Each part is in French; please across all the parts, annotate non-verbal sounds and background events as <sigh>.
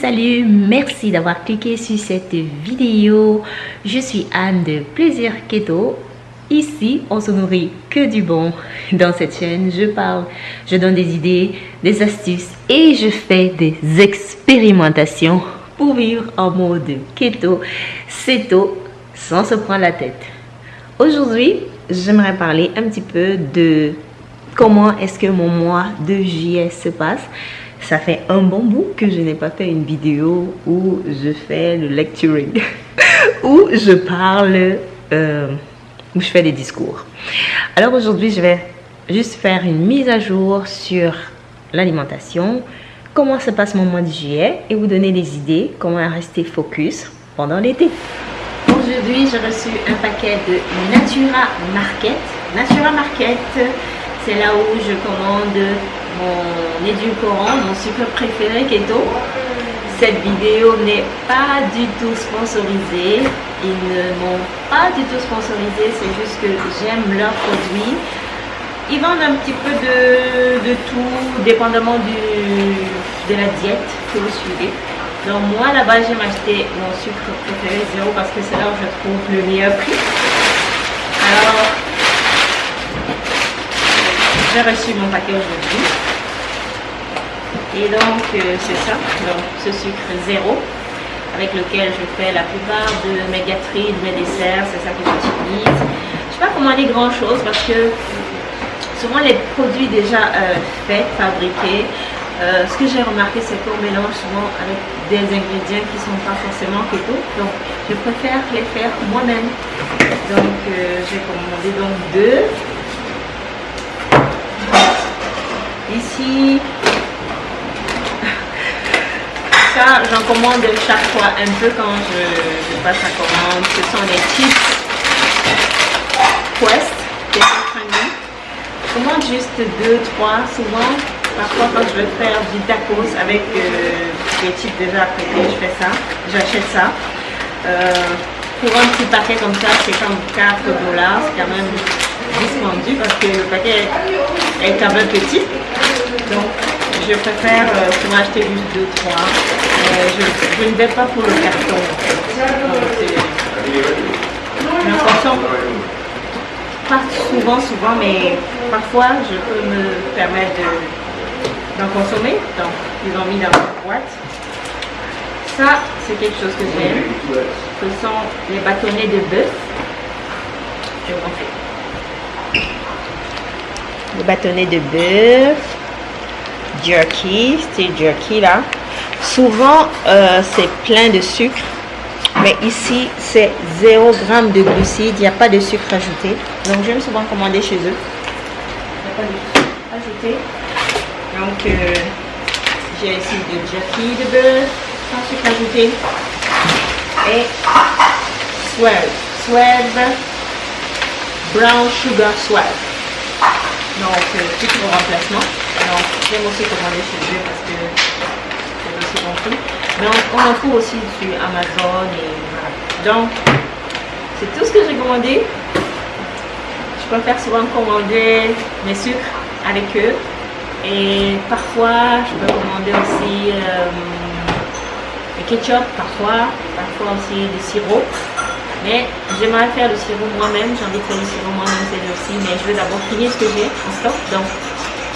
Salut, merci d'avoir cliqué sur cette vidéo. Je suis Anne de Plaisir Keto. Ici, on se nourrit que du bon. Dans cette chaîne, je parle, je donne des idées, des astuces et je fais des expérimentations pour vivre en mode keto, ceto, sans se prendre la tête. Aujourd'hui, j'aimerais parler un petit peu de comment est-ce que mon mois de juillet se passe ça fait un bon bout que je n'ai pas fait une vidéo où je fais le lecturing, <laughs> où je parle, euh, où je fais des discours. Alors aujourd'hui, je vais juste faire une mise à jour sur l'alimentation, comment se passe mon mois de juillet et vous donner des idées, comment rester focus pendant l'été. Aujourd'hui, j'ai reçu un paquet de Natura Market. Natura Market, c'est là où je commande mon édulcorant, mon sucre préféré keto. Cette vidéo n'est pas du tout sponsorisée. Ils ne m'ont pas du tout sponsorisé, c'est juste que j'aime leurs produits. Ils vendent un petit peu de, tout, dépendamment de la diète que vous suivez. Donc moi là-bas j'aime acheter mon sucre préféré zéro parce que c'est là où je trouve le meilleur prix. Alors j'ai reçu mon paquet aujourd'hui. Et donc, euh, c'est ça, donc ce sucre zéro avec lequel je fais la plupart de mes gâteries, de mes desserts, c'est ça que j'utilise. Je ne sais pas commander grand chose parce que souvent les produits déjà euh, faits, fabriqués, euh, ce que j'ai remarqué c'est qu'on mélange souvent avec des ingrédients qui ne sont pas forcément keto. Donc je préfère les faire moi-même. Donc j'ai commandé donc deux. Ici, j'en commande chaque fois un peu quand je, passe la commande. Ce sont des chips Quest, Je commande juste deux, trois souvent. Parfois quand je veux faire du tacos avec euh, des chips déjà apprêtés, je fais ça. J'achète ça. Euh, pour un petit paquet comme ça, c'est comme 4 dollars. C'est quand même dispendieux parce que le paquet est quand même petit. Donc je préfère euh, souvent acheter juste deux, trois. Euh, je, ne vais pas pour le carton. consomme pas souvent, souvent, mais parfois je peux me permettre d'en consommer. Donc, ils ont mis dans la boîte. Ça, c'est quelque chose que j'aime. Ce sont les bâtonnets de bœuf. Je vous montrer. Les bâtonnets de bœuf jerky, c'est jerky là. Souvent, euh, c'est plein de sucre. Mais ici, c'est 0 g de glucides. Il n'y a pas de sucre ajouté. Donc, j'aime souvent commander chez eux. Il n'y a pas de sucre ajouté. Donc, euh, j'ai ici du jerky de beurre sans sucre ajouté. Et Swell. Swell. Brown Sugar Swell. Donc, sucre au remplacement. J'aime aussi commander chez eux parce que c'est aussi bon prix. Mais on, en trouve aussi sur Amazon et voilà. Donc, c'est tout ce que j'ai commandé. Je préfère souvent commander mes sucres avec eux. Et parfois, je peux commander aussi euh, le ketchup, parfois, parfois aussi du sirop. Mais j'aimerais faire le sirop moi-même, j'ai envie de faire le sirop moi-même c'est aussi, mais je veux d'abord finir ce que j'ai en stock. Donc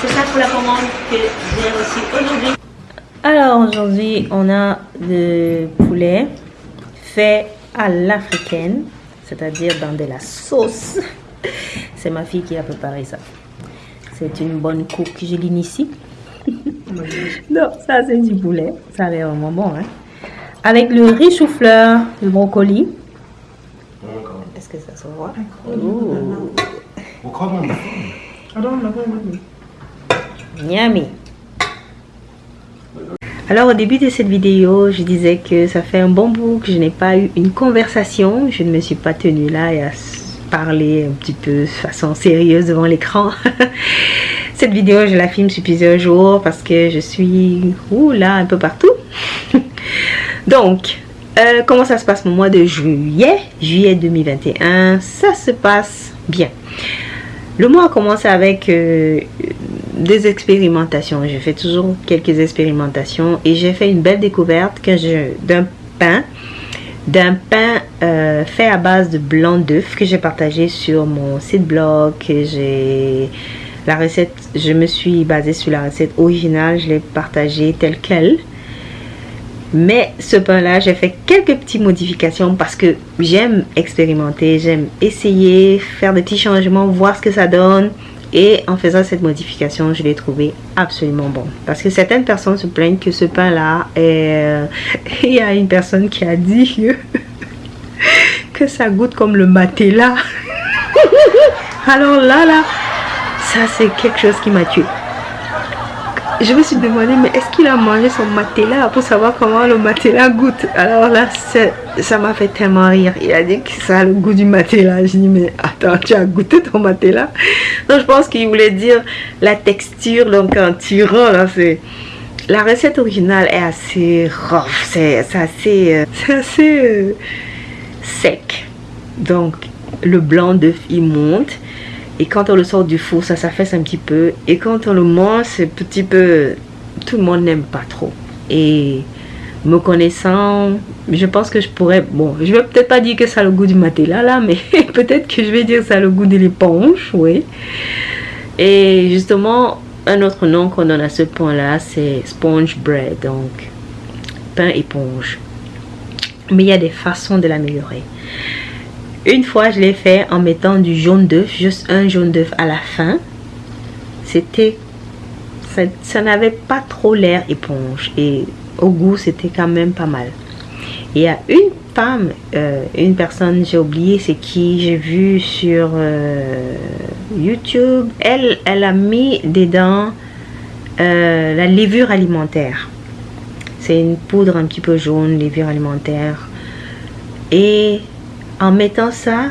c'est ça pour la commande que j'ai reçue aujourd'hui. Alors aujourd'hui, on a le poulet fait à l'africaine, c'est-à-dire dans de la sauce. <laughs> C'est ma fille qui a préparé ça. C'est une bonne coupe que je l'initie. non, ça c'est du poulet. Ça a l'air vraiment bon. Hein? Avec le riz chou-fleur, le brocoli. Est-ce que ça se voit? Miami. Alors au début de cette vidéo, je disais que ça fait un bon bout que je n'ai pas eu une conversation. Je ne me suis pas tenue là et à parler un petit peu de façon sérieuse devant l'écran. <laughs> cette vidéo, je la filme sur plusieurs jours parce que je suis là un peu partout. <laughs> Donc, euh, comment ça se passe au mois de juillet? Juillet 2021, ça se passe bien. Le mois a commencé avec euh, des expérimentations. J'ai fait toujours quelques expérimentations et j'ai fait une belle découverte d'un pain d'un pain euh, fait à base de blanc d'œuf que j'ai partagé sur mon site blog j'ai la recette je me suis basée sur la recette originale je l'ai partagée telle quelle mais ce pain là j'ai fait quelques petites modifications parce que j'aime expérimenter j'aime essayer faire des petits changements voir ce que ça donne et en faisant cette modification, je l'ai trouvé absolument bon. Parce que certaines personnes se plaignent que ce pain-là, euh, <laughs> il y a une personne qui a dit que, <laughs> ça goûte comme le matela. <laughs> Alors là, là, ça c'est quelque chose qui m'a tué je me suis demandé, mais est-ce qu'il a mangé son matelas pour savoir comment le matelas goûte? Alors là, ça m'a fait tellement rire. Il a dit que ça a le goût du matelas. Je dis, mais attends, tu as goûté ton matelas Donc je pense qu'il voulait dire la texture, donc en tirant, là, c'est... La recette originale est assez rough, c'est assez, euh, <laughs> assez euh, sec. Donc le blanc d'œuf il monte et quand on le sort du four, ça s'affaisse un petit peu. Et quand on le mange, c'est un petit peu... Tout le monde n'aime pas trop. Et me connaissant, je pense que je pourrais... Bon, je vais peut-être pas dire que ça le goût du matelas là, mais <laughs> peut-être que je vais dire que ça le goût de l'éponge, oui. Et justement, un autre nom qu'on donne à ce pain-là, c'est sponge bread, donc pain éponge. Mais il y a des façons de l'améliorer. Une fois, je l'ai fait en mettant du jaune d'œuf, juste un jaune d'œuf à la fin. C'était... Ça, n'avait pas trop l'air éponge. Et au goût, c'était quand même pas mal. il y a une femme, euh, une personne, j'ai oublié c'est qui, j'ai vu sur euh, YouTube. Elle, elle a mis dedans euh, la levure alimentaire. C'est une poudre un petit peu jaune, levure alimentaire. Et en mettant ça,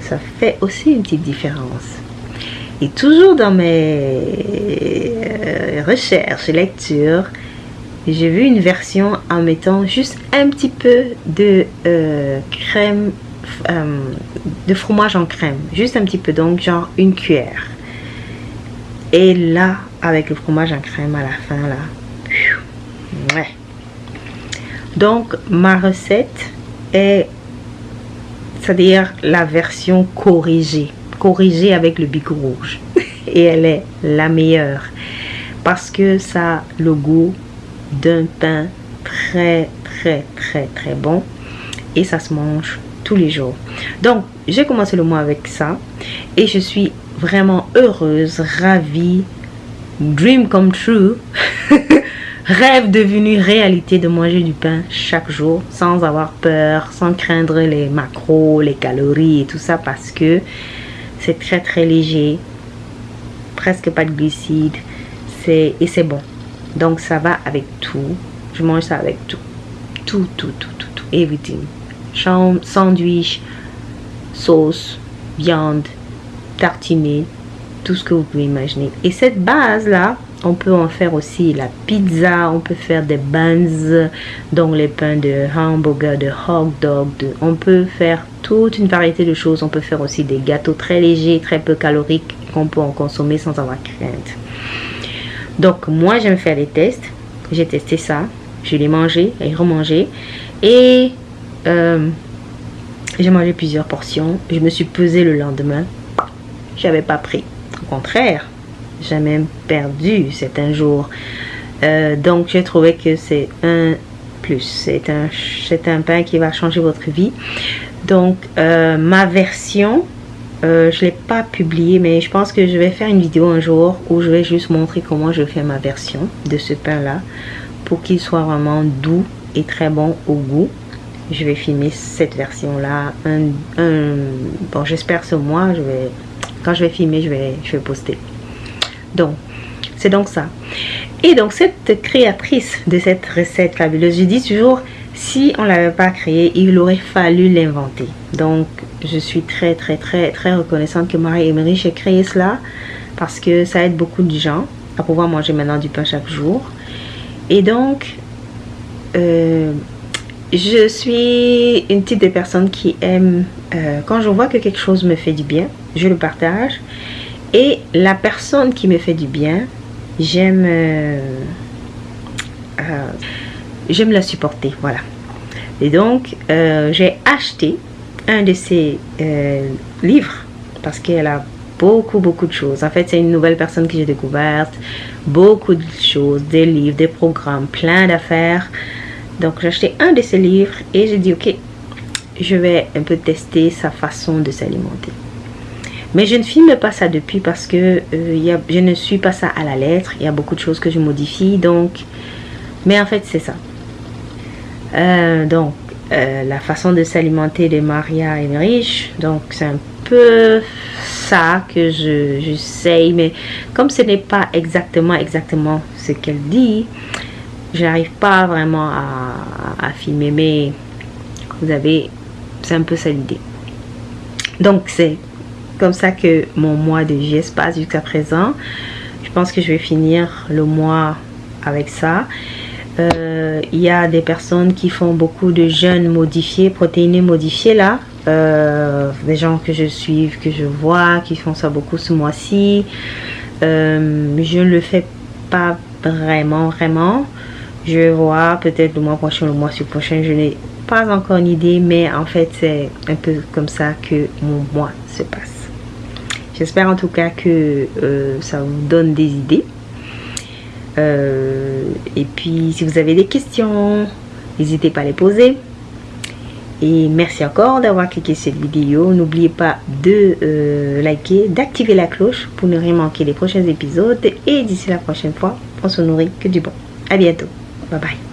ça fait aussi une petite différence. Et toujours dans mes euh, recherches et lectures, j'ai vu une version en mettant juste un petit peu de euh, crème, euh, de fromage en crème. Juste un petit peu, donc genre une cuillère. Et là, avec le fromage en crème à la fin, là. Ouais. Donc, ma recette est c'est-à-dire la version corrigée, corrigée avec le bic rouge. <laughs> Et elle est la meilleure parce que ça a le goût d'un pain très très très très bon. Et ça se mange tous les jours. Donc j'ai commencé le mois avec ça. Et je suis vraiment heureuse, ravie, dream come true. <laughs> Rêve devenu réalité de manger du pain chaque jour sans avoir peur, sans craindre les macros, les calories et tout ça parce que c'est très très léger, presque pas de glucides. C'est et c'est bon. Donc ça va avec tout. Je mange ça avec tout. Tout, tout, tout, tout. Everything. Sandwich, sauce, viande, tartiner, tout ce que vous pouvez imaginer. Et cette base là, on peut en faire aussi la pizza, on peut faire des buns, donc les pains de hamburger, de hot dog. on peut faire toute une variété de choses. On peut faire aussi des gâteaux très légers, très peu caloriques qu'on peut en consommer sans avoir crainte. Donc moi j'aime faire des tests. J'ai testé ça. Je l'ai mangé et remangé. Et euh, j'ai mangé plusieurs portions. Je me suis pesé le lendemain. J'avais pas pris. Au contraire, j'ai même perdu certains jours. Euh, donc j'ai trouvé que c'est un plus. C'est un, un pain qui va changer votre vie. Donc euh, ma version, euh, je ne l'ai pas publié mais je pense que je vais faire une vidéo un jour où je vais juste montrer comment je fais ma version de ce pain là pour qu'il soit vraiment doux et très bon au goût. Je vais filmer cette version là. Un, bon j'espère ce mois, je vais, quand je vais filmer, je vais, je vais poster. Donc, c'est donc ça. Et donc, cette créatrice de cette recette fabuleuse, je dis toujours, si on ne l'avait pas créée, il aurait fallu l'inventer. Donc, je suis très, très, très, très reconnaissante que Marie-Emery ait créé cela parce que ça aide beaucoup de gens à pouvoir manger maintenant du pain chaque jour. Et donc, euh, je suis une type de personne qui aime, euh, quand je vois que quelque chose me fait du bien, je le partage. Et la personne qui me fait du bien, j'aime euh, j'aime la supporter. Voilà. Et donc, euh, j'ai acheté un de ses livres parce qu'elle a beaucoup, beaucoup de choses. En fait, c'est une nouvelle personne que j'ai découverte. Beaucoup de choses, des livres, des programmes, plein d'affaires. Donc, j'ai acheté un de ses livres et j'ai dit, ok, je vais un peu tester sa façon de s'alimenter. Mais je ne filme pas ça depuis parce que euh, je ne suis pas ça à la lettre. Il y a beaucoup de choses que je modifie. Donc, mais en fait, c'est ça. Euh, donc, euh, la façon de s'alimenter de Maria Emmerich. Donc, c'est un peu ça que je j'essaye. Mais comme ce n'est pas exactement, exactement ce qu'elle dit, je n'arrive pas vraiment à, à filmer. Mais vous avez, c'est un peu ça l'idée. Donc, c'est comme ça que mon mois de juillet se passe jusqu'à présent. Je pense que je vais finir le mois avec ça. Euh, y a des personnes qui font beaucoup de jeûnes modifiés, protéinés modifiés là. Euh, des gens que je suis, que je vois, qui font ça beaucoup ce mois-ci. Euh, je ne le fais pas vraiment, vraiment. Je voir peut-être le mois prochain, le mois prochain. Je n'ai pas encore une idée, mais en fait, c'est un peu comme ça que mon mois se passe. J'espère en tout cas que euh, ça vous donne des idées. Euh, et puis, si vous avez des questions, n'hésitez pas à les poser. Et merci encore d'avoir cliqué cette vidéo. N'oubliez pas de euh, liker, d'activer la cloche pour ne rien manquer les prochains épisodes. Et d'ici la prochaine fois, on se nourrit que du bon. À bientôt. Bye bye.